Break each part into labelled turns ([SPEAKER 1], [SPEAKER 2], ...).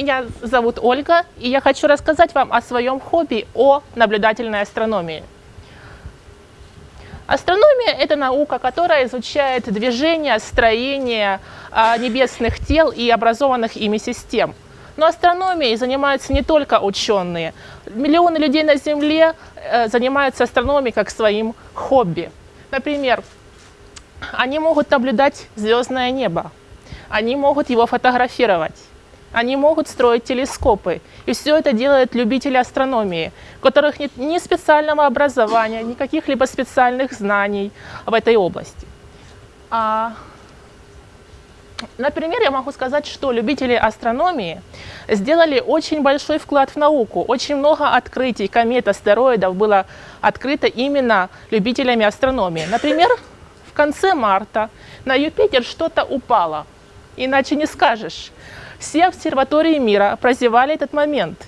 [SPEAKER 1] Меня зовут Ольга, и я хочу рассказать вам о своем хобби, о наблюдательной астрономии. Астрономия – это наука, которая изучает движение, строение а, небесных тел и образованных ими систем. Но астрономией занимаются не только ученые. Миллионы людей на Земле э, занимаются астрономией как своим хобби. Например, они могут наблюдать звездное небо, они могут его фотографировать, они могут строить телескопы. И все это делают любители астрономии, у которых нет ни специального образования, ни каких-либо специальных знаний в этой области. А, например, я могу сказать, что любители астрономии сделали очень большой вклад в науку. Очень много открытий комет, астероидов было открыто именно любителями астрономии. Например, в конце марта на Юпитер что-то упало. Иначе не скажешь. Все обсерватории мира прозевали этот момент.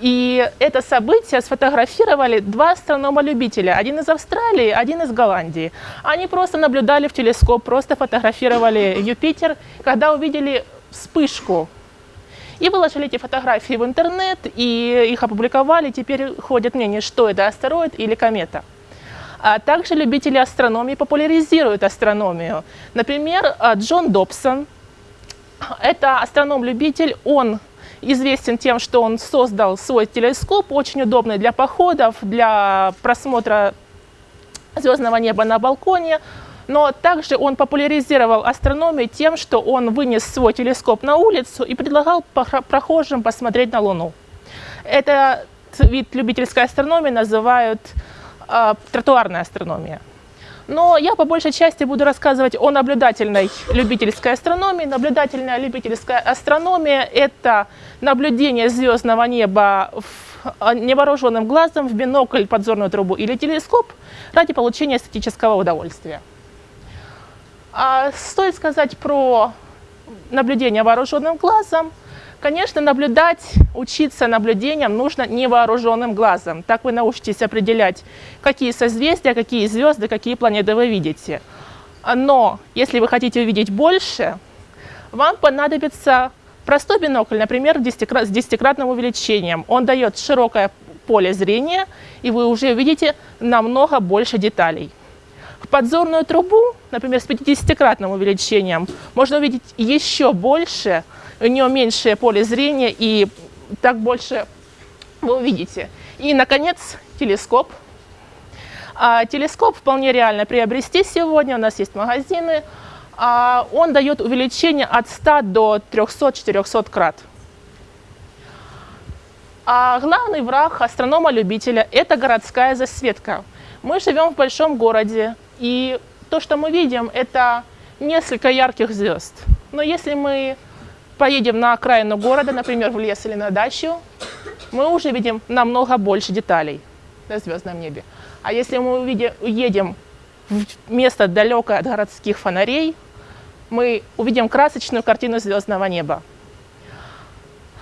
[SPEAKER 1] И это событие сфотографировали два астронома-любителя. Один из Австралии, один из Голландии. Они просто наблюдали в телескоп, просто фотографировали Юпитер, когда увидели вспышку. И выложили эти фотографии в интернет, и их опубликовали. Теперь ходят мнения, что это астероид или комета. А также любители астрономии популяризируют астрономию. Например, Джон Добсон – это астроном-любитель, он известен тем, что он создал свой телескоп, очень удобный для походов, для просмотра звездного неба на балконе. Но также он популяризировал астрономию тем, что он вынес свой телескоп на улицу и предлагал прохожим посмотреть на Луну. Этот вид любительской астрономии называют э, тротуарная астрономия. Но я по большей части буду рассказывать о наблюдательной любительской астрономии. Наблюдательная любительская астрономия – это наблюдение звездного неба в, невооруженным глазом в бинокль, подзорную трубу или телескоп ради получения эстетического удовольствия. А стоит сказать про наблюдение вооруженным глазом – Конечно, наблюдать, учиться наблюдениям нужно невооруженным глазом. Так вы научитесь определять, какие созвездия, какие звезды, какие планеты вы видите. Но если вы хотите увидеть больше, вам понадобится простой бинокль, например, с десятикратным увеличением. Он дает широкое поле зрения, и вы уже увидите намного больше деталей. В подзорную трубу, например, с 50-кратным увеличением, можно увидеть еще больше у нее меньшее поле зрения, и так больше вы увидите. И, наконец, телескоп. А, телескоп вполне реально приобрести сегодня, у нас есть магазины. А, он дает увеличение от 100 до 300-400 крат. А главный враг астронома-любителя – это городская засветка. Мы живем в большом городе, и то, что мы видим, это несколько ярких звезд. Но если мы поедем на окраину города, например, в лес или на дачу, мы уже видим намного больше деталей на звездном небе. А если мы увидим, уедем в место далекое от городских фонарей, мы увидим красочную картину звездного неба.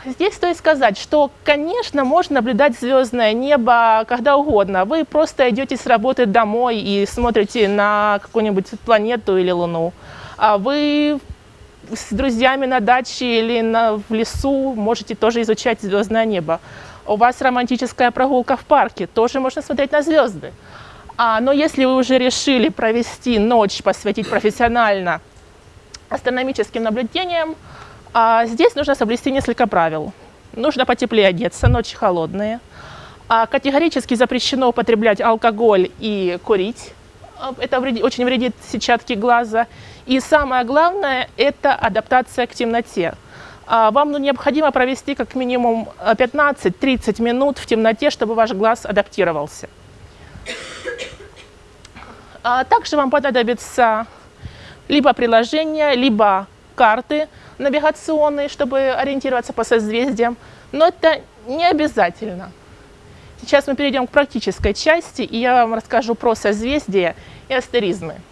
[SPEAKER 1] Здесь стоит сказать, что, конечно, можно наблюдать звездное небо когда угодно. Вы просто идете с работы домой и смотрите на какую-нибудь планету или Луну. А вы с друзьями на даче или на, в лесу можете тоже изучать звездное небо. У вас романтическая прогулка в парке, тоже можно смотреть на звезды. А, но если вы уже решили провести ночь, посвятить профессионально астрономическим наблюдениям, а, здесь нужно соблюсти несколько правил. Нужно потеплее одеться, ночи холодные. А, категорически запрещено употреблять алкоголь и курить. А, это вредит, очень вредит сетчатке глаза. И самое главное – это адаптация к темноте. А, вам ну, необходимо провести как минимум 15-30 э, минут в темноте, чтобы ваш глаз адаптировался. А, также вам понадобится либо приложение, либо карты навигационные, чтобы ориентироваться по созвездиям. Но это не обязательно. Сейчас мы перейдем к практической части, и я вам расскажу про созвездия и астеризмы.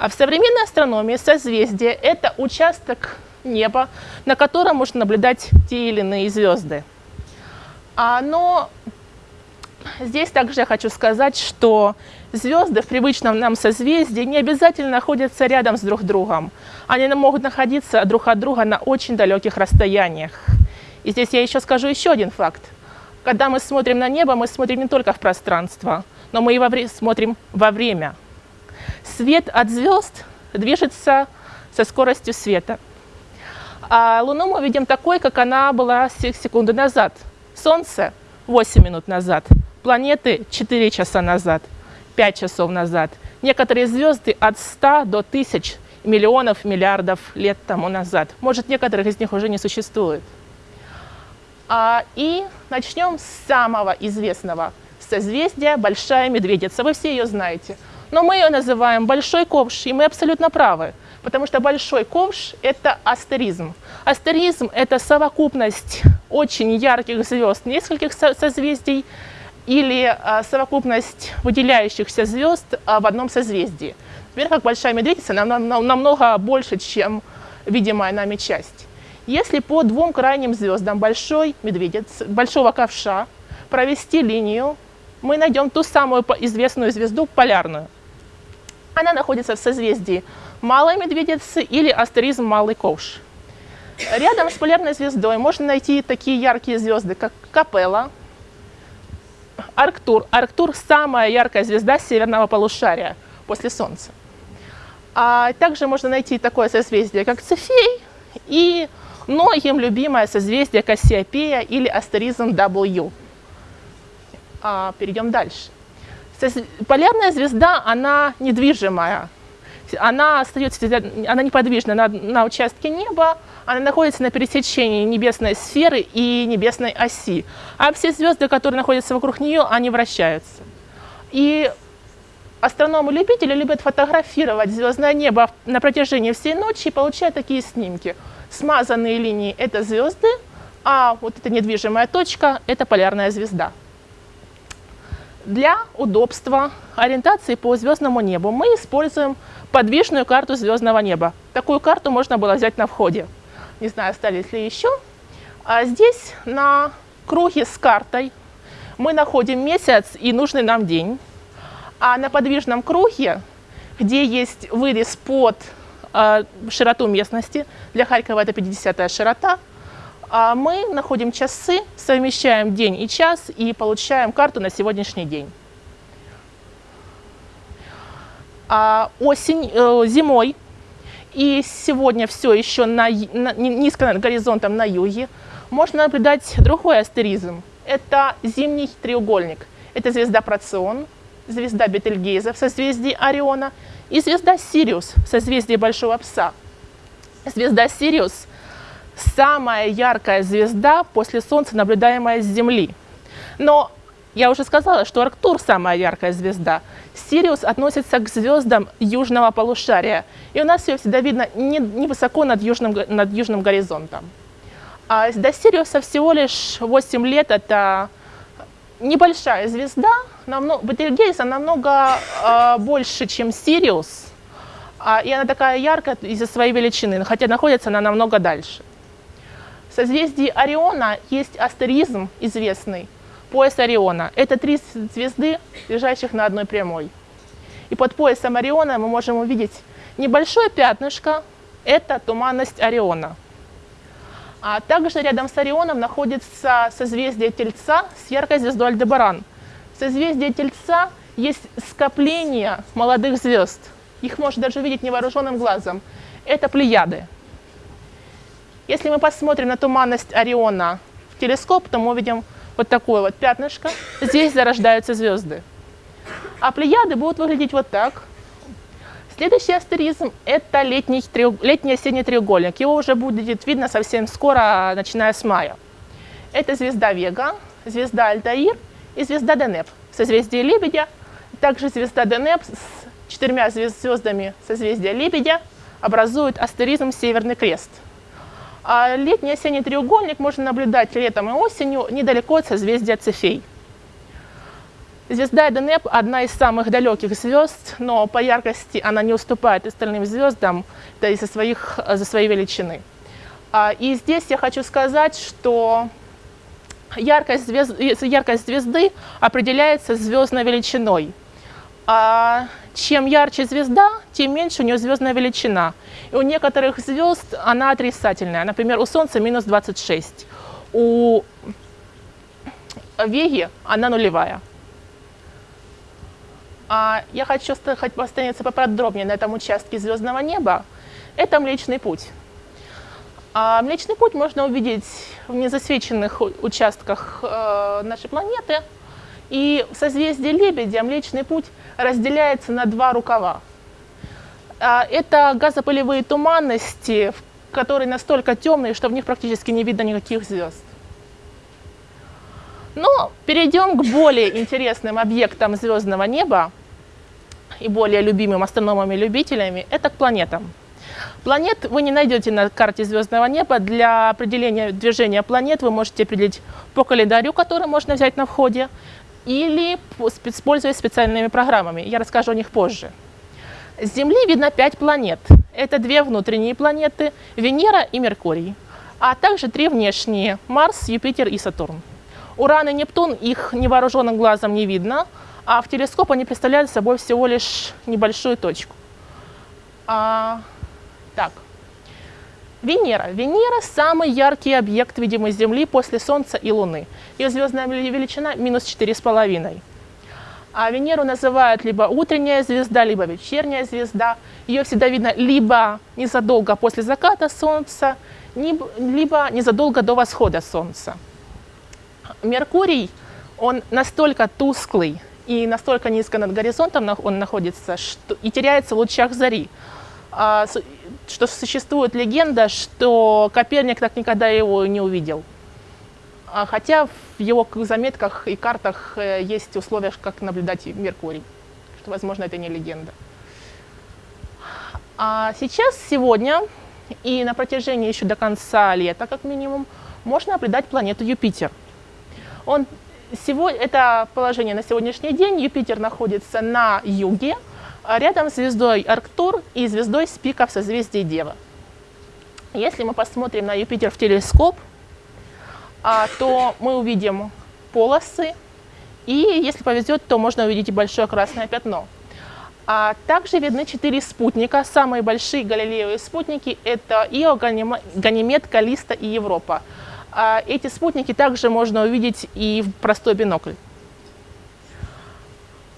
[SPEAKER 1] А в современной астрономии созвездие – это участок неба, на котором можно наблюдать те или иные звезды. А, но здесь также я хочу сказать, что звезды в привычном нам созвездии не обязательно находятся рядом с друг другом. Они могут находиться друг от друга на очень далеких расстояниях. И здесь я еще скажу еще один факт. Когда мы смотрим на небо, мы смотрим не только в пространство, но мы и во смотрим во время. Свет от звезд движется со скоростью света. А Луну мы видим такой, как она была секунды назад. Солнце 8 минут назад, планеты 4 часа назад, 5 часов назад. Некоторые звезды от 100 до 1000 миллионов, миллиардов лет тому назад. Может, некоторых из них уже не существует. А, и начнем с самого известного созвездия Большая Медведица. Вы все ее знаете. Но мы ее называем Большой Ковш, и мы абсолютно правы. Потому что Большой Ковш – это астеризм. Астеризм – это совокупность очень ярких звезд, нескольких созвездий, или а, совокупность выделяющихся звезд а, в одном созвездии. Например, как Большая Медведица намного больше, чем видимая нами часть. Если по двум крайним звездам большой медведец, большого ковша провести линию, мы найдем ту самую известную звезду полярную. Она находится в созвездии Малой Медведицы или астеризм Малый Ковш. Рядом с полярной звездой можно найти такие яркие звезды, как Капелла, Арктур. Арктур – самая яркая звезда северного полушария после Солнца. А также можно найти такое созвездие, как Цефей и многим любимое созвездие Кассиопея или астеризм W. А, перейдем дальше. Полярная звезда, она недвижимая. Она остается, она неподвижна на, на участке неба, она находится на пересечении небесной сферы и небесной оси. А все звезды, которые находятся вокруг нее, они вращаются. И астрономы-любители любят фотографировать звездное небо на протяжении всей ночи и получают такие снимки – Смазанные линии – это звезды, а вот эта недвижимая точка – это полярная звезда. Для удобства ориентации по звездному небу мы используем подвижную карту звездного неба. Такую карту можно было взять на входе. Не знаю, остались ли еще. А здесь на круге с картой мы находим месяц и нужный нам день. А на подвижном круге, где есть вырез под а, широту местности. Для Харькова это 50 широта. А мы находим часы, совмещаем день и час и получаем карту на сегодняшний день. А осень, э, зимой и сегодня все еще на, на, низко над горизонтом на юге можно наблюдать другой астеризм. Это зимний треугольник. Это звезда Процион, звезда Бетельгейза в созвездии Ориона и звезда Сириус в созвездии Большого Пса. Звезда Сириус – самая яркая звезда после Солнца, наблюдаемая с Земли. Но я уже сказала, что Арктур – самая яркая звезда. Сириус относится к звездам южного полушария. И у нас ее всегда видно невысоко не над, южным, над южным горизонтом. А до Сириуса всего лишь 8 лет – это небольшая звезда, намного, намного э, больше, чем Сириус, а, и она такая яркая из-за своей величины, хотя находится она намного дальше. Созвездии Ориона есть астеризм известный, пояс Ориона. Это три звезды, лежащих на одной прямой. И под поясом Ориона мы можем увидеть небольшое пятнышко, это туманность Ориона – а также рядом с Орионом находится созвездие Тельца с яркой звездой Альдебаран. В созвездии Тельца есть скопление молодых звезд. Их можно даже увидеть невооруженным глазом. Это Плеяды. Если мы посмотрим на туманность Ориона в телескоп, то мы увидим вот такое вот пятнышко. Здесь зарождаются звезды. А Плеяды будут выглядеть вот так. Следующий астеризм – это летний, летний осенний треугольник. Его уже будет видно совсем скоро, начиная с мая. Это звезда Вега, звезда Альтаир и звезда Денеп в созвездии Лебедя. Также звезда Денеп с четырьмя звездами созвездия Лебедя образует астеризм Северный Крест. А летний осенний треугольник можно наблюдать летом и осенью недалеко от созвездия Цефей. Звезда Эденеп – одна из самых далеких звезд, но по яркости она не уступает остальным звездам да, из-за своих, за своей величины. А, и здесь я хочу сказать, что яркость, звезд, яркость звезды определяется звездной величиной. Чем ярче звезда, тем меньше у нее звездная величина. И у некоторых звезд она отрицательная. Например, у Солнца минус 26, у Веги она нулевая. А я хочу остановиться поподробнее на этом участке звездного неба. Это Млечный Путь. А Млечный Путь можно увидеть в незасвеченных участках э, нашей планеты. И в созвездии Лебедя Млечный Путь разделяется на два рукава. А, это газопылевые туманности, которые настолько темные, что в них практически не видно никаких звезд. Но перейдем к более интересным объектам звездного неба и более любимым астрономами-любителями, это к планетам. Планет вы не найдете на карте звездного неба. Для определения движения планет вы можете определить по календарю, который можно взять на входе, или используя специальными программами. Я расскажу о них позже. С Земли видно пять планет. Это две внутренние планеты – Венера и Меркурий, а также три внешние – Марс, Юпитер и Сатурн. Уран и Нептун, их невооруженным глазом не видно, а в телескоп они представляют собой всего лишь небольшую точку. А, так, Венера. Венера – самый яркий объект, видимый с Земли после Солнца и Луны. Ее звездная величина – минус 4,5. А Венеру называют либо утренняя звезда, либо вечерняя звезда. Ее всегда видно либо незадолго после заката Солнца, либо незадолго до восхода Солнца. Меркурий, он настолько тусклый и настолько низко над горизонтом он находится что, и теряется в лучах зари, а, что существует легенда, что Коперник так никогда его не увидел. А хотя в его заметках и картах э, есть условия, как наблюдать Меркурий, что, возможно, это не легенда. А сейчас, сегодня и на протяжении еще до конца лета, как минимум, можно наблюдать планету Юпитер – он, сегодня, это положение на сегодняшний день. Юпитер находится на юге, рядом с звездой Арктур и звездой Спика в созвездии Дева. Если мы посмотрим на Юпитер в телескоп, а, то мы увидим полосы, и если повезет, то можно увидеть и большое красное пятно. А также видны четыре спутника. Самые большие галилеевые спутники – это Ио, Ганимед, Калиста и Европа. А эти спутники также можно увидеть и в простой бинокль.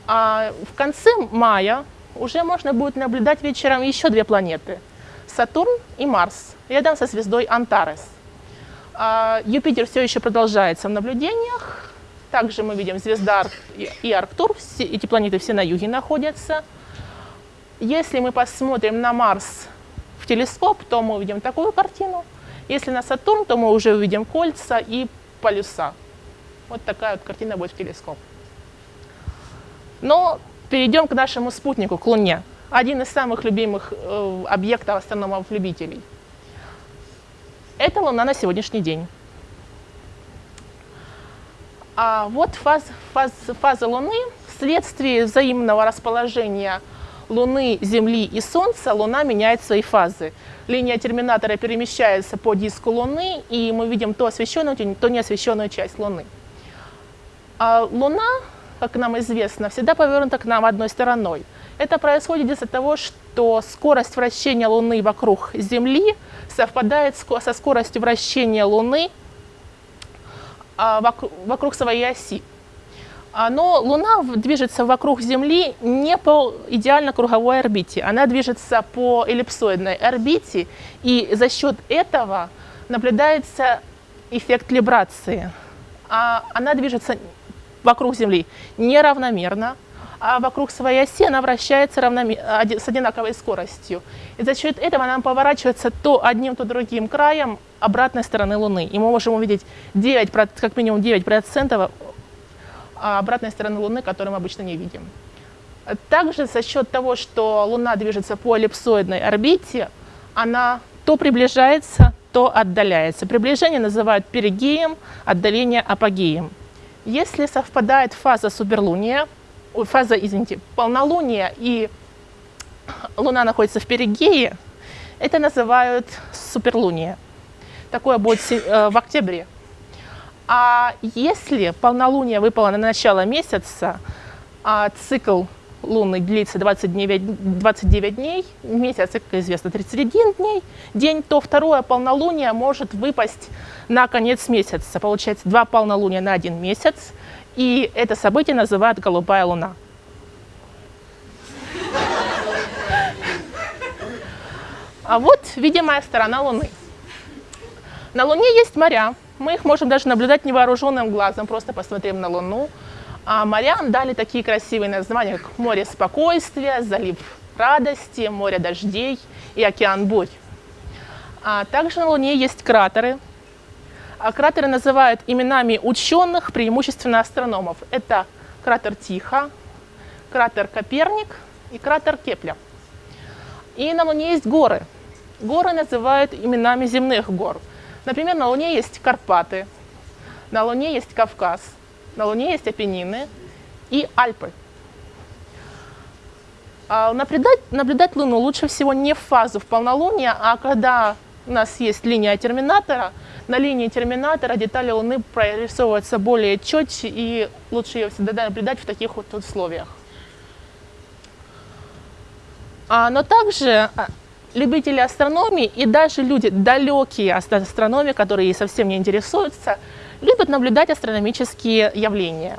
[SPEAKER 1] А в конце мая уже можно будет наблюдать вечером еще две планеты – Сатурн и Марс, рядом со звездой Антарес. А Юпитер все еще продолжается в наблюдениях. Также мы видим звезда и Арктур, все, эти планеты все на юге находятся. Если мы посмотрим на Марс в телескоп, то мы увидим такую картину – если на Сатурн, то мы уже увидим кольца и полюса. Вот такая вот картина будет в телескоп. Но перейдем к нашему спутнику, к Луне. Один из самых любимых э, объектов астрономов-любителей. Это Луна на сегодняшний день. А вот фаз, фаз, фаза Луны вследствие взаимного расположения Луны, Земли и Солнца Луна меняет свои фазы. Линия терминатора перемещается по диску Луны, и мы видим то освещенную, то неосвещенную часть Луны. А Луна, как нам известно, всегда повернута к нам одной стороной. Это происходит из-за того, что скорость вращения Луны вокруг Земли совпадает со скоростью вращения Луны а, вокруг своей оси. А, но Луна движется вокруг Земли не по идеально круговой орбите, она движется по эллипсоидной орбите, и за счет этого наблюдается эффект либрации. А она движется вокруг Земли неравномерно, а вокруг своей оси она вращается с одинаковой скоростью. И за счет этого она поворачивается то одним, то другим краем обратной стороны Луны. И мы можем увидеть 9, как минимум 9% а обратной стороны Луны, которую мы обычно не видим. Также за счет того, что Луна движется по эллипсоидной орбите, она то приближается, то отдаляется. Приближение называют перигеем, отдаление апогеем. Если совпадает фаза суперлуния, фаза, извините, полнолуния и Луна находится в перигее, это называют суперлуния. Такое будет э, в октябре. А если полнолуние выпало на начало месяца, а цикл лунный длится 29, 29 дней, месяц, как известно, 31 дней, день, то второе полнолуние может выпасть на конец месяца. Получается два полнолуния на один месяц, и это событие называют «голубая луна». А вот видимая сторона Луны. На Луне есть моря. Мы их можем даже наблюдать невооруженным глазом, просто посмотрим на Луну. А морям дали такие красивые названия, как море спокойствия, залив радости, море дождей и океан бурь. А также на Луне есть кратеры. А кратеры называют именами ученых, преимущественно астрономов. Это кратер Тихо, кратер Коперник и кратер Кеплер. И на Луне есть горы. Горы называют именами земных гор. Например, на Луне есть Карпаты, на Луне есть Кавказ, на Луне есть Апеннины и Альпы. А наблюдать, наблюдать Луну лучше всего не в фазу в полнолуние, а когда у нас есть линия терминатора, на линии терминатора детали Луны прорисовываются более четче, и лучше ее всегда наблюдать в таких вот условиях. А, но также а, любители астрономии и даже люди, далекие от астрономии, которые совсем не интересуются, любят наблюдать астрономические явления.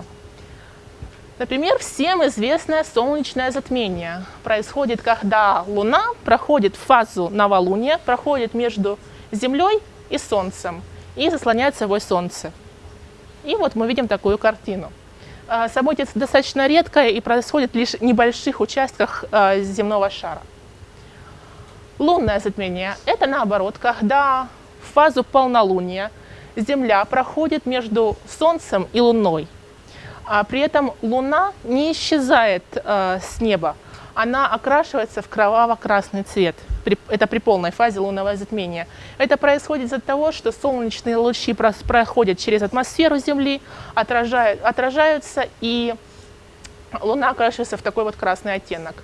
[SPEAKER 1] Например, всем известное солнечное затмение происходит, когда Луна проходит фазу новолуния, проходит между Землей и Солнцем и заслоняет собой Солнце. И вот мы видим такую картину. А, событие достаточно редкое и происходит лишь в небольших участках а, земного шара. Лунное затмение – это наоборот, когда в фазу полнолуния Земля проходит между Солнцем и Луной. А при этом Луна не исчезает э, с неба, она окрашивается в кроваво-красный цвет. При, это при полной фазе лунного затмения. Это происходит из-за того, что солнечные лучи проходят через атмосферу Земли, отражают, отражаются, и Луна окрашивается в такой вот красный оттенок.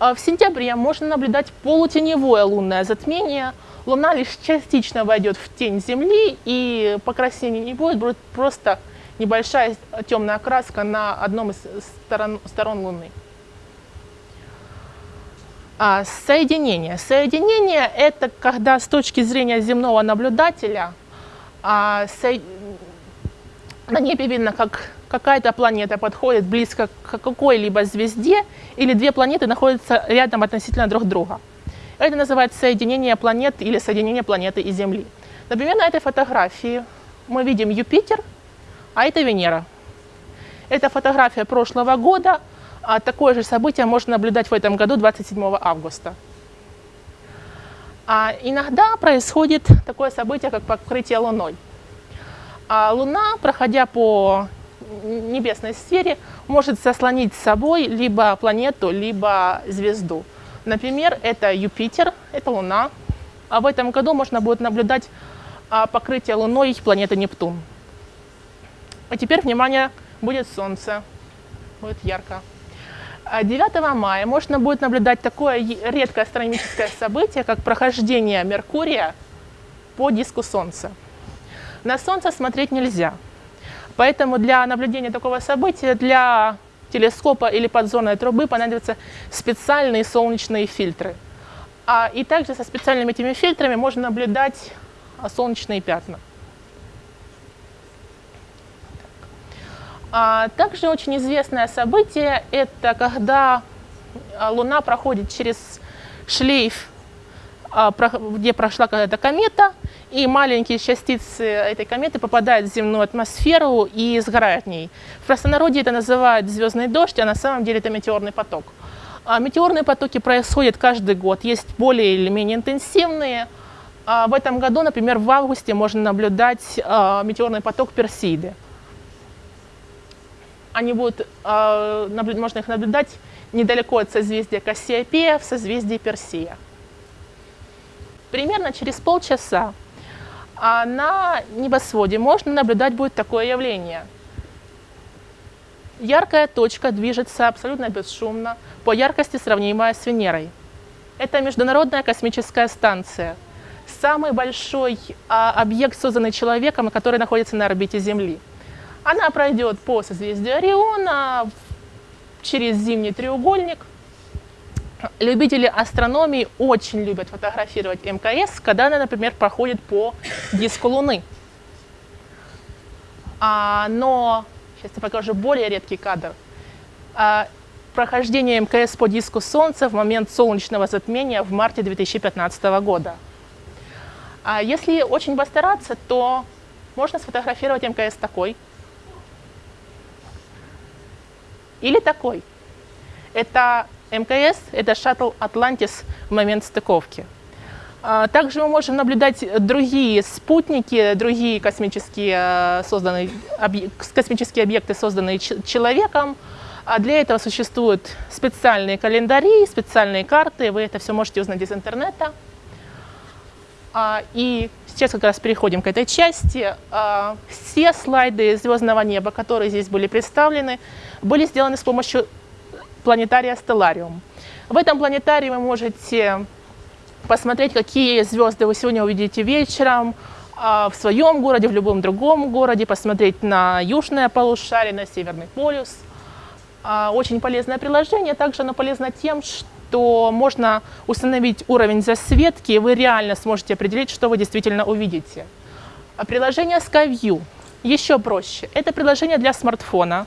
[SPEAKER 1] А в сентябре можно наблюдать полутеневое лунное затмение. Луна лишь частично войдет в тень Земли, и покраснения не будет, будет просто небольшая темная краска на одном из сторон, сторон Луны. А, соединение. Соединение – это когда с точки зрения земного наблюдателя а, со... на небе видно, как какая-то планета подходит близко к какой-либо звезде, или две планеты находятся рядом относительно друг друга. Это называется соединение планет или соединение планеты и Земли. Например, на этой фотографии мы видим Юпитер, а это Венера. Это фотография прошлого года, а такое же событие можно наблюдать в этом году, 27 августа. А иногда происходит такое событие, как покрытие Луной. А Луна, проходя по небесной сфере может заслонить с собой либо планету, либо звезду. Например, это Юпитер, это Луна. А в этом году можно будет наблюдать а, покрытие Луной планеты Нептун. А теперь, внимание, будет Солнце. Будет ярко. 9 а мая можно будет наблюдать такое редкое астрономическое событие, как прохождение Меркурия по диску Солнца. На Солнце смотреть нельзя, Поэтому для наблюдения такого события для телескопа или подзорной трубы понадобятся специальные солнечные фильтры. А, и также со специальными этими фильтрами можно наблюдать а, солнечные пятна. А, также очень известное событие – это когда а, Луна проходит через шлейф, где прошла какая-то комета, и маленькие частицы этой кометы попадают в земную атмосферу и сгорают в ней. В простонародье это называют звездный дождь, а на самом деле это метеорный поток. А метеорные потоки происходят каждый год, есть более или менее интенсивные. А в этом году, например, в августе можно наблюдать а, метеорный поток Персиды. Они будут, а, можно их наблюдать недалеко от созвездия Кассиопея в созвездии Персея. Примерно через полчаса а на небосводе можно наблюдать будет такое явление. Яркая точка движется абсолютно бесшумно, по яркости сравнимая с Венерой. Это Международная космическая станция, самый большой а, объект, созданный человеком, который находится на орбите Земли. Она пройдет по созвездию Ориона через зимний треугольник. Любители астрономии очень любят фотографировать МКС, когда она, например, проходит по диску Луны. А, но, сейчас я покажу более редкий кадр. А, прохождение МКС по диску Солнца в момент солнечного затмения в марте 2015 года. А если очень постараться, то можно сфотографировать МКС такой или такой. Это МКС, это шаттл «Атлантис» в момент стыковки. А, также мы можем наблюдать другие спутники, другие космические, э, созданные, космические объекты, созданные человеком. А для этого существуют специальные календари, специальные карты. Вы это все можете узнать из интернета. А, и сейчас как раз переходим к этой части. Все слайды звездного неба, которые здесь были представлены, были сделаны с помощью планетария Stellarium. В этом планетарии вы можете посмотреть, какие звезды вы сегодня увидите вечером а, в своем городе, в любом другом городе, посмотреть на южное полушарие, на северный полюс. А, очень полезное приложение. Также оно полезно тем, что можно установить уровень засветки, и вы реально сможете определить, что вы действительно увидите. А приложение SkyView еще проще. Это приложение для смартфона.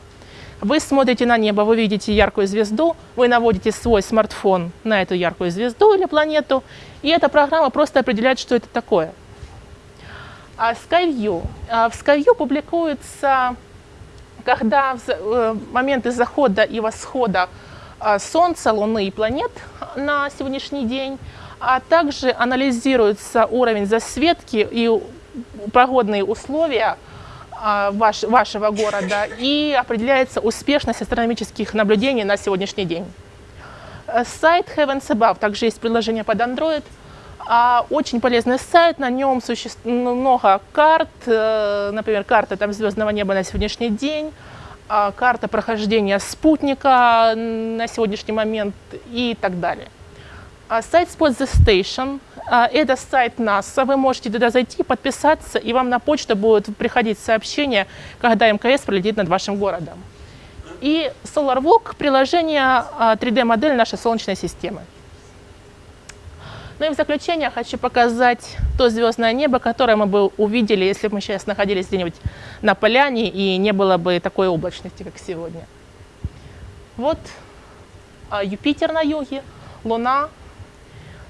[SPEAKER 1] Вы смотрите на небо, вы видите яркую звезду, вы наводите свой смартфон на эту яркую звезду или планету, и эта программа просто определяет, что это такое. А SkyView. А в SkyView публикуется, когда в э, моменты захода и восхода а, Солнца, Луны и планет на сегодняшний день, а также анализируется уровень засветки и погодные условия ваш, вашего города и определяется успешность астрономических наблюдений на сегодняшний день. Э, сайт Heavens Above, также есть приложение под Android. А, очень полезный сайт, на нем существует много карт, э, например, карта там, звездного неба на сегодняшний день, а, карта прохождения спутника на сегодняшний момент и так далее. Сайт Spot the Station – это сайт НАСА. Вы можете туда зайти, подписаться, и вам на почту будет приходить сообщение, когда МКС пролетит над вашим городом. И SolarWalk – приложение 3D-модель нашей Солнечной системы. Ну и в заключение хочу показать то звездное небо, которое мы бы увидели, если бы мы сейчас находились где-нибудь на поляне и не было бы такой облачности, как сегодня. Вот Юпитер на юге, Луна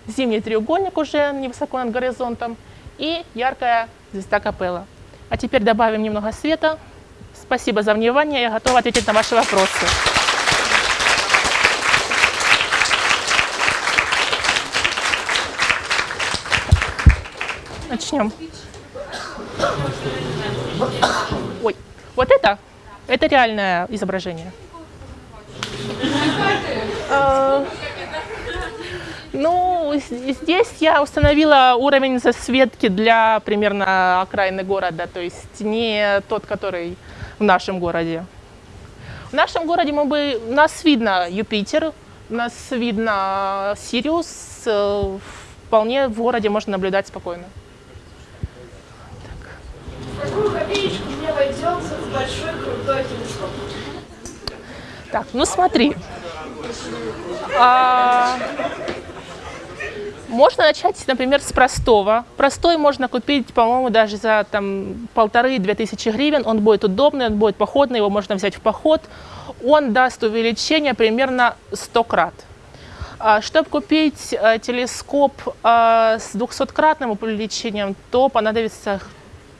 [SPEAKER 1] зимний треугольник уже невысоко над горизонтом и яркая звезда Капелла. А теперь добавим немного света. Спасибо за внимание, я готова ответить на ваши вопросы. Начнем. Ой, вот это? Это реальное изображение. Ну, здесь я установила уровень засветки для примерно окраины города, то есть не тот, который в нашем городе. В нашем городе мы бы, нас видно Юпитер, нас видно Сириус, э, вполне в городе можно наблюдать спокойно.
[SPEAKER 2] Так.
[SPEAKER 1] Так, ну смотри. А, можно начать, например, с простого. Простой можно купить, по-моему, даже за там полторы-две тысячи гривен. Он будет удобный, он будет походный, его можно взять в поход. Он даст увеличение примерно 100 крат. А, Чтобы купить э, телескоп э, с 200-кратным увеличением, то понадобится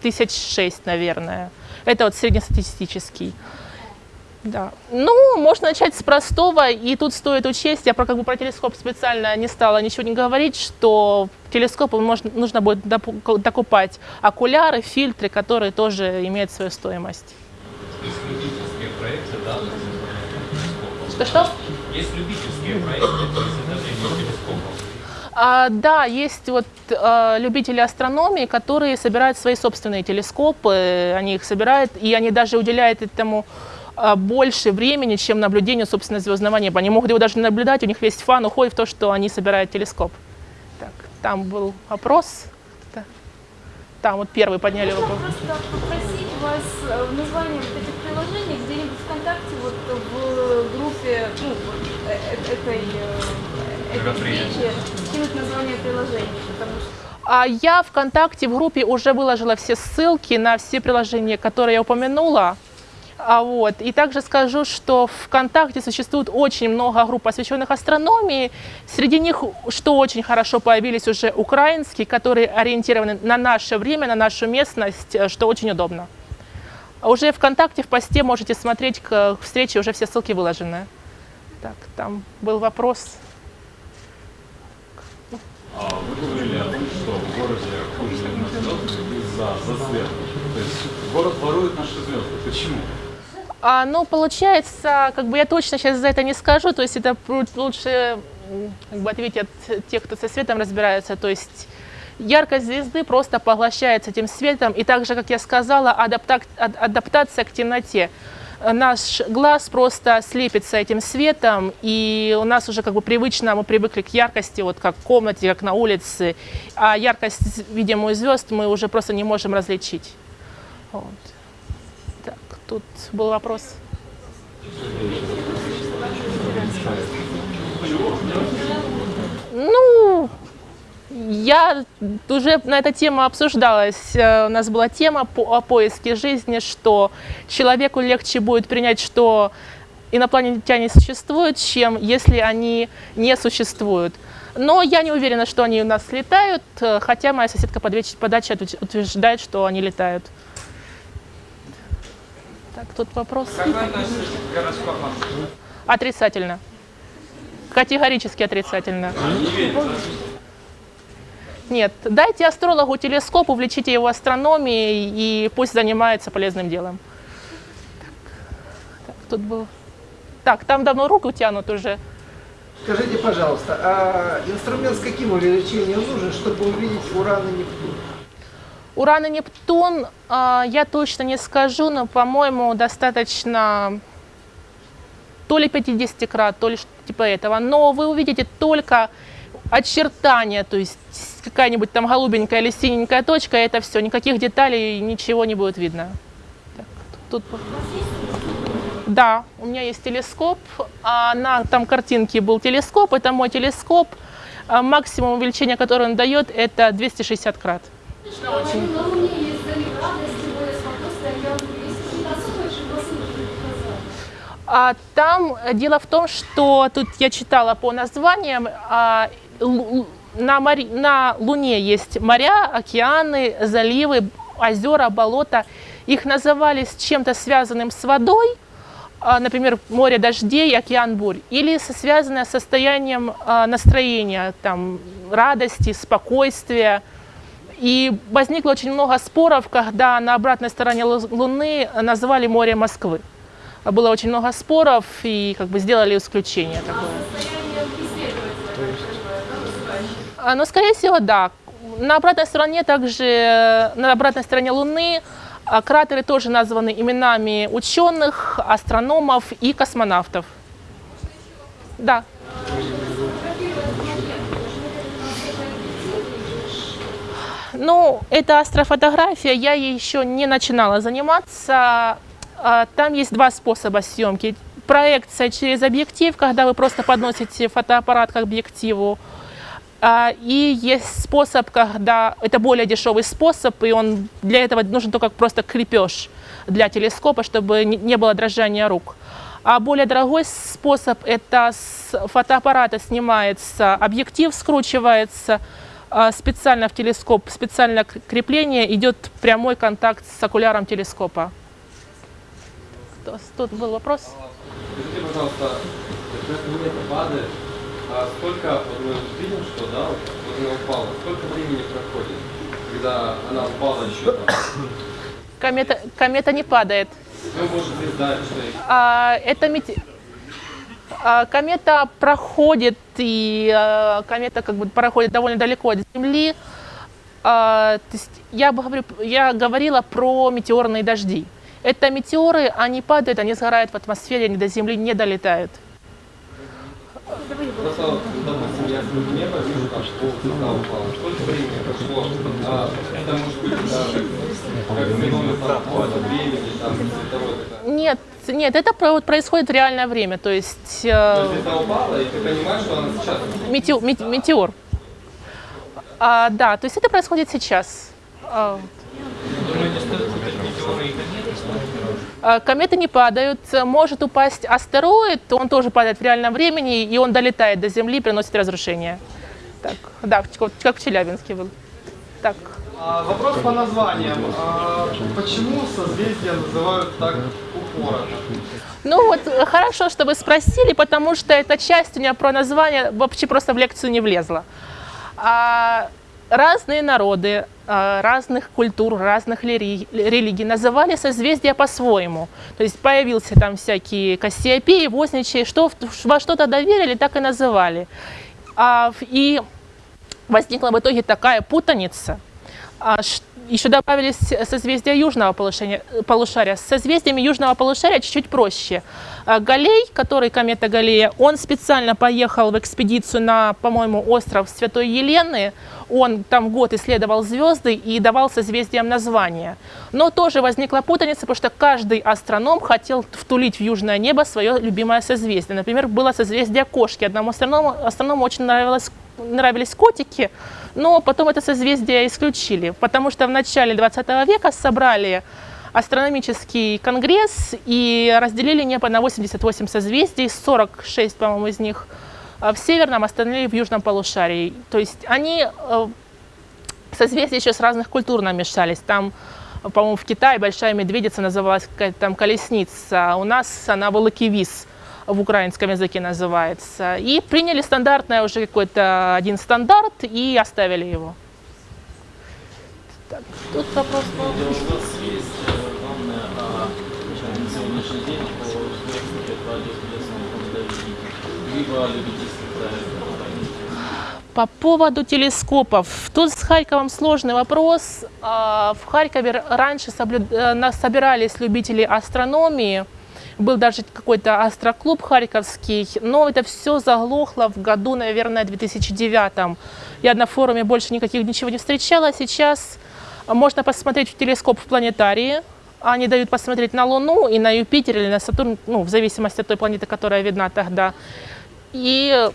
[SPEAKER 1] тысяч шесть, наверное. Это вот среднестатистический. Да. Ну, можно начать с простого, и тут стоит учесть, я про, как бы, про телескоп специально не стала ничего не говорить, что телескопу можно, нужно будет докупать окуляры, фильтры, которые тоже имеют свою стоимость.
[SPEAKER 3] Есть любительские проекты, да,
[SPEAKER 1] Что-что?
[SPEAKER 3] Есть любительские проекты.
[SPEAKER 1] А, да, есть вот а, любители астрономии, которые собирают свои собственные телескопы, они их собирают, и они даже уделяют этому больше времени, чем наблюдению, собственно, звездного неба. Они могут его даже наблюдать, у них весь фан уходит в то, что они собирают телескоп. Так, там был вопрос. Там вот первый подняли
[SPEAKER 2] Можно
[SPEAKER 1] вопрос.
[SPEAKER 2] просто попросить вас э, в названии вот этих приложений где-нибудь ВКонтакте вот в
[SPEAKER 4] группе ну, вот, э- э- этой, э, этой встречи кинуть название приложения, потому что
[SPEAKER 1] А я ВКонтакте в группе уже выложила все ссылки на все приложения, которые я упомянула. А вот. И также скажу, что в ВКонтакте существует очень много групп, посвященных астрономии. Среди них, что очень хорошо, появились уже украинские, которые ориентированы на наше время, на нашу местность, э, что очень удобно. А уже ВКонтакте в посте можете смотреть к встрече, уже все ссылки выложены. Так, там был вопрос.
[SPEAKER 5] А вы говорили о том, что в городе хуже из-за засвета. То есть город ворует наши звезды. Почему?
[SPEAKER 1] А, ну, получается, как бы я точно сейчас за это не скажу, то есть это лучше как бы ответить от тех, кто со светом разбирается, то есть яркость звезды просто поглощается этим светом, и также, как я сказала, адаптак- ад- адаптация к темноте. Наш глаз просто слепится этим светом, и у нас уже как бы привычно, мы привыкли к яркости, вот как в комнате, как на улице, а яркость, видимую звезд, мы уже просто не можем различить. Вот. Тут был вопрос. Ну, я уже на эту тему обсуждалась. Э, У нас была тема по, о поиске жизни, что человеку легче будет принять, что инопланетяне существуют, чем если они не существуют. Но я не уверена, что они у нас летают, э, хотя моя соседка по даче- утверждает, что они летают. Так, тут вопрос.
[SPEAKER 3] Как вы относитесь к гороскопам?
[SPEAKER 1] Отрицательно. Категорически отрицательно. Нет, дайте астрологу телескоп, увлечите его астрономией и пусть занимается полезным делом. Так, так, тут был. Так, там давно руку тянут уже.
[SPEAKER 6] Скажите, пожалуйста, а инструмент с каким увеличением нужен, чтобы увидеть Уран и Нептун?
[SPEAKER 1] Уран и Нептун, а, я точно не скажу, но, по-моему, достаточно то ли 50 крат, то ли типа этого. Но вы увидите только очертания, то есть какая-нибудь там голубенькая или синенькая точка, это все, никаких деталей, ничего не будет видно. Так, тут... Да, у меня есть телескоп, а на там картинке был телескоп, это мой телескоп. А Максимум увеличения, которое он дает, это 260 крат. А там э, дело в том, что тут я читала по названиям, а, на, море- на Луне есть моря, океаны, заливы, озера, болота. Их называли с чем-то связанным с водой, а, например, море дождей, океан бурь, или со- связанное с состоянием а, настроения, там, радости, спокойствия. И возникло очень много споров, когда на обратной стороне Лу- Луны назвали море Москвы. Было очень много споров и как бы сделали исключение такое. Но, скорее всего, да. На обратной стороне также, на обратной стороне Луны а, кратеры тоже названы именами ученых, астрономов и космонавтов. Да. Ну, это астрофотография, я ей еще не начинала заниматься. А, Там есть два способа съемки. Проекция через объектив, когда вы просто подносите фотоаппарат к объективу. А, И есть способ, когда это более дешевый способ, и он для этого нужен только просто крепеж для телескопа, чтобы не- было дрожания рук. А более дорогой способ – это с фотоаппарата снимается объектив, скручивается специально в телескоп, специально к- крепление, идет прямой контакт с окуляром телескопа. Тут был вопрос?
[SPEAKER 7] Скажите, пожалуйста, когда планета падает, а сколько, вот мы видим, что, да, вот она упала, сколько времени проходит, когда она упала еще там?
[SPEAKER 1] Комета, комета не падает.
[SPEAKER 7] Ну, может, звезда, что
[SPEAKER 1] А, это мете- а, комета проходит, и а, комета как бы проходит довольно далеко от Земли. А, я, говорю, я говорила про метеорные дожди. Это метеоры, они падают, они сгорают в атмосфере, они до Земли не долетают.
[SPEAKER 7] Просто, вот, допустим, я смотрю небо, вижу, там пол цвета упало. Сколько времени прошло? А, это может быть даже как феномен там, какого-то времени, там, цветовой. такой.
[SPEAKER 1] Нет, нет, это вот происходит в реальное время, то есть
[SPEAKER 7] То
[SPEAKER 1] э,
[SPEAKER 7] есть звезда упала, и ты понимаешь, что она сейчас.
[SPEAKER 1] метео- мет- метеор. А, да, то есть это происходит сейчас. А,
[SPEAKER 3] Думаете, что это метеоры и кометы?
[SPEAKER 1] а, Кометы не падают, может упасть астероид, он тоже падает в реальном времени, и он долетает до Земли, приносит разрушение. Так, да, как в Челябинске был. Так,
[SPEAKER 8] А, вопрос по названиям. А, почему созвездия называют так упорото?
[SPEAKER 1] Ну вот э, хорошо, что вы спросили, потому что эта часть у меня про название вообще просто в лекцию не влезла. А, разные народы, а, разных культур, разных религий называли созвездия по-своему. То есть появился там всякие Кассиопеи, Возничи, что во что-то доверили, так и называли. А, и возникла в итоге такая путаница. А, ш- еще добавились созвездия южного полушария, полушария. С созвездиями южного полушария чуть-чуть проще. А, Галей, который комета Галлея, он специально поехал в экспедицию на, по-моему, остров Святой Елены. Он там год исследовал звезды и давал созвездиям названия. Но тоже возникла путаница, потому что каждый астроном хотел втулить в южное небо свое любимое созвездие. Например, было созвездие кошки. Одному астроному, астроному очень нравилось, нравились котики, но потом это созвездие исключили, потому что в начале 20 века собрали астрономический конгресс и разделили небо на 88 созвездий, 46, по-моему, из них э, в северном, остальные в южном полушарии. То есть они э, созвездия еще с разных культур намешались. Там, по-моему, в Китае большая медведица называлась какая-то там колесница, а у нас она волокивис в украинском языке называется. И приняли стандартное уже какой-то один стандарт и оставили его. Так, тут вопрос был.
[SPEAKER 9] У вас есть э, данные о на сегодняшний день по успеху либо любительских?
[SPEAKER 1] По поводу телескопов. Тут с Харьковом сложный вопрос. А, В Харькове раньше э, собирались любители астрономии. Был даже какой-то астроклуб харьковский, но это все заглохло в году, наверное, 2009. Я на форуме больше никаких ничего не встречала. Сейчас можно посмотреть в телескоп в планетарии. Они дают посмотреть на Луну и на Юпитер или на Сатурн, ну, в зависимости от той планеты, которая видна тогда. И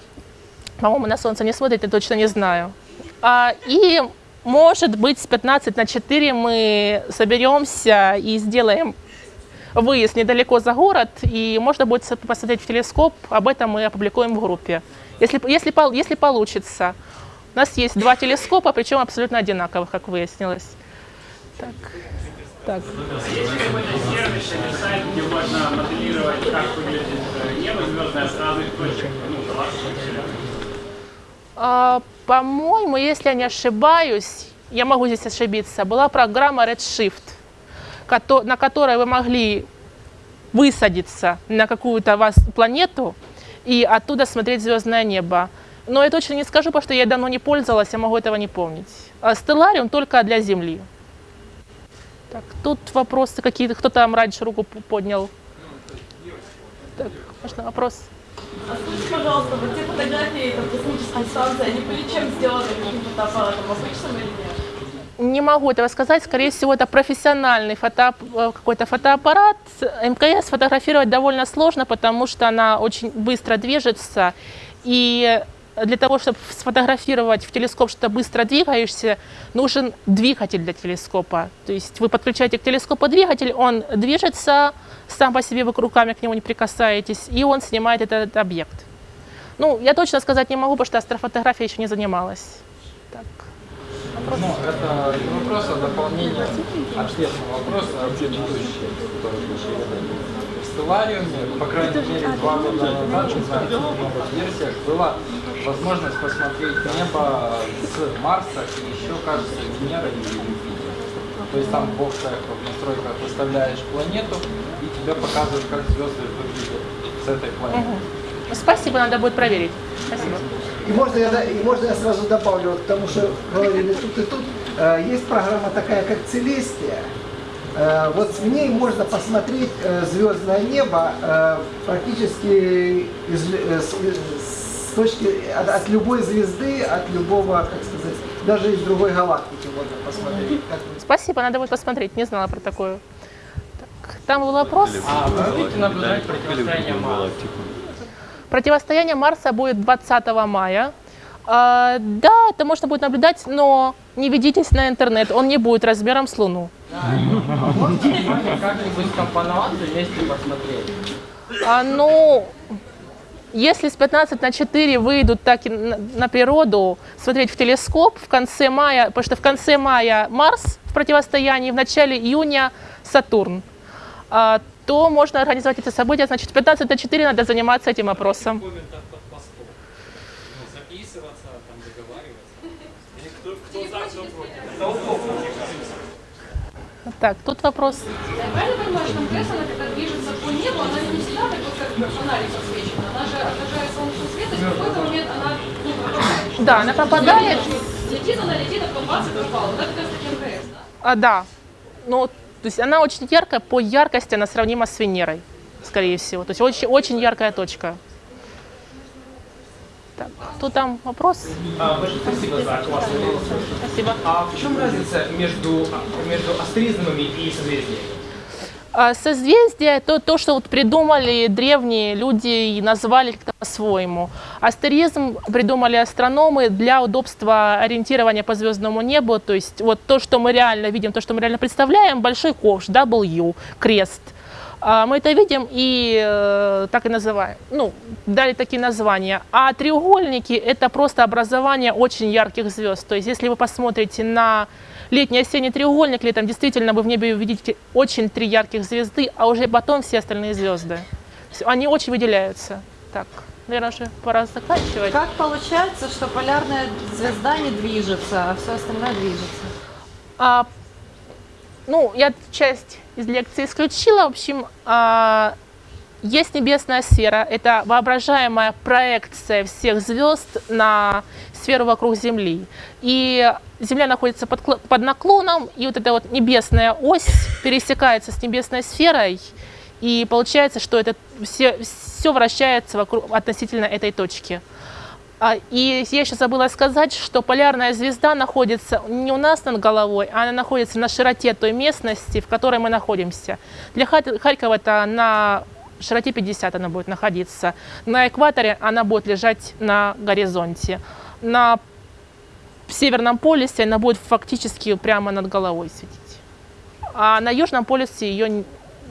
[SPEAKER 1] по-моему, на Солнце не смотрит, я точно не знаю. А, и, может быть, с 15 на 4 мы соберемся и сделаем выезд недалеко за город, и можно будет посмотреть в телескоп. Об этом мы опубликуем в группе. Если, если, если получится. У нас есть два телескопа, причем абсолютно одинаковых, как выяснилось. Так. Так.
[SPEAKER 10] галактики.
[SPEAKER 1] А, По-моему, если я не ошибаюсь, я могу здесь ошибиться, была программа Redshift, на которой вы могли высадиться на какую-то вас планету и оттуда смотреть звездное небо. Но я точно не скажу, потому что я давно не пользовалась, я могу этого не помнить. А Stellarium только для Земли. Так, тут вопросы какие-то. Кто там раньше руку поднял? Так, можно вопрос?
[SPEAKER 4] А скажите, пожалуйста, вот те фотографии космической станции, они были чем сделаны, каким фотоаппаратом, обычным или?
[SPEAKER 1] Не могу этого сказать. Скорее всего, это профессиональный фото, э, какой-то фотоаппарат. МКС фотографировать довольно сложно, потому что она очень быстро движется. И для того, чтобы сфотографировать в телескоп что-то быстро двигаешься, нужен двигатель для телескопа. То есть вы подключаете к телескопу двигатель, он движется, сам по себе вы руками к нему не прикасаетесь, и он снимает этот объект. Ну, я точно сказать не могу, потому что астрофотографией еще не занималась. Так.
[SPEAKER 8] Ну, это не вопрос, а дополнение ответного вопроса предыдущий, который В Stellarium, по крайней мере, два года назад, не знаю, в новых версиях, была возможность посмотреть небо с Марса и еще, кажется, Венеры и Юпитера. То есть там в опциях, в настройках выставляешь планету, и тебе показывают, как звезды выглядят с этой планеты.
[SPEAKER 1] Спасибо, надо будет проверить. Спасибо.
[SPEAKER 6] И можно, я, и можно я сразу добавлю вот к тому, что говорили тут и тут. Э, Есть программа такая, как Целестия. Э, Вот в ней можно посмотреть э, звездное небо э, практически из, э, с, с с точки, от, от любой звезды, от любого, как сказать, даже из другой галактики можно посмотреть.
[SPEAKER 1] Спасибо, надо будет посмотреть, не знала про такое. Так, там был вопрос.
[SPEAKER 8] А вы будете наблюдать противостояние Марса?
[SPEAKER 1] Противостояние Марса будет 20 мая. А, да, это можно будет наблюдать, но не ведитесь на интернет, он не будет размером с Луну. А, ну, если с 15 на 4 выйдут так на, на природу, смотреть в телескоп в конце мая, потому что в конце мая Марс в противостоянии, в начале июня Сатурн, а, то можно организовать эти события. Значит, в 15 на 4 надо заниматься этим
[SPEAKER 3] постом. Ну, записываться, там договариваться. Или кто, кто за, кто против.
[SPEAKER 1] Так, тут вопрос.
[SPEAKER 2] Я правильно понимаю, что МКС, она когда движется по небу, она не всегда так вот, как фонарик подсвечена. Она же отражает солнечный свет, и в какой-то момент она, ну, пропадает.
[SPEAKER 1] Да, она попадает.
[SPEAKER 2] Летит она, летит, а потом бац, и пропала. Вот это как раз таки МКС, да?
[SPEAKER 1] А, да. Ну, то есть она очень яркая, по яркости она сравнима с Венерой, скорее всего. То есть очень, очень яркая точка. Так, тут там вопрос?
[SPEAKER 10] А, большое спасибо за классный урок.
[SPEAKER 1] Спасибо.
[SPEAKER 10] А в чем разница между, между астеризмами и созвездиями?
[SPEAKER 1] А Созвездие – это то, что вот придумали древние люди и назвали как-то по-своему. Астеризм придумали астрономы для удобства ориентирования по звездному небу. То есть вот то, что мы реально видим, то, что мы реально представляем, большой ковш, W, крест. А Мы это видим и э, так и называем. Ну, дали такие названия. А треугольники – это просто образование очень ярких звезд. То есть если вы посмотрите на летний осенний треугольник летом, действительно вы в небе увидите очень три ярких звезды, а уже потом все остальные звезды. Они очень выделяются. Так, наверное, уже пора заканчивать.
[SPEAKER 4] Как получается, что полярная звезда не движется, а все остальное движется?
[SPEAKER 1] А, ну, я часть из лекции исключила. В общем, а, есть небесная сфера. Это воображаемая проекция всех звезд на сферу вокруг Земли. И Земля находится под, под наклоном, и вот эта вот небесная ось пересекается с небесной сферой, и получается, что это все, все вращается вокруг, относительно этой точки. А, И я еще забыла сказать, что полярная звезда находится не у нас над головой, а она находится на широте той местности, в которой мы находимся. Для Хар- Харькова это на широте 50 она будет находиться. На экваторе она будет лежать на горизонте. На Северном полюсе она будет фактически прямо над головой светить. А на Южном полюсе ее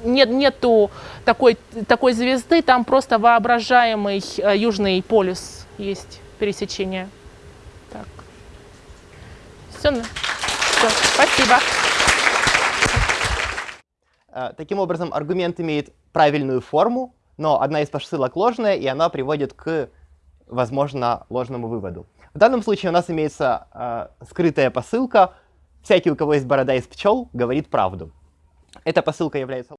[SPEAKER 1] нет, нету такой, такой звезды, там просто воображаемый э, Южный полюс есть пересечение. Так. Все. Спасибо.
[SPEAKER 11] Э, Таким образом, аргумент имеет правильную форму, но одна из посылок ложная, и она приводит к, возможно, ложному выводу. В данном случае у нас имеется э, скрытая посылка. Всякий, у кого есть борода из пчел, говорит правду. Эта посылка является